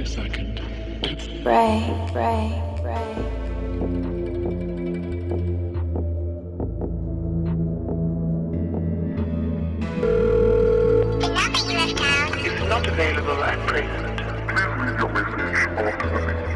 a second. Break, break, break. The number you have dialed is not available at present. Please leave your message after the beep.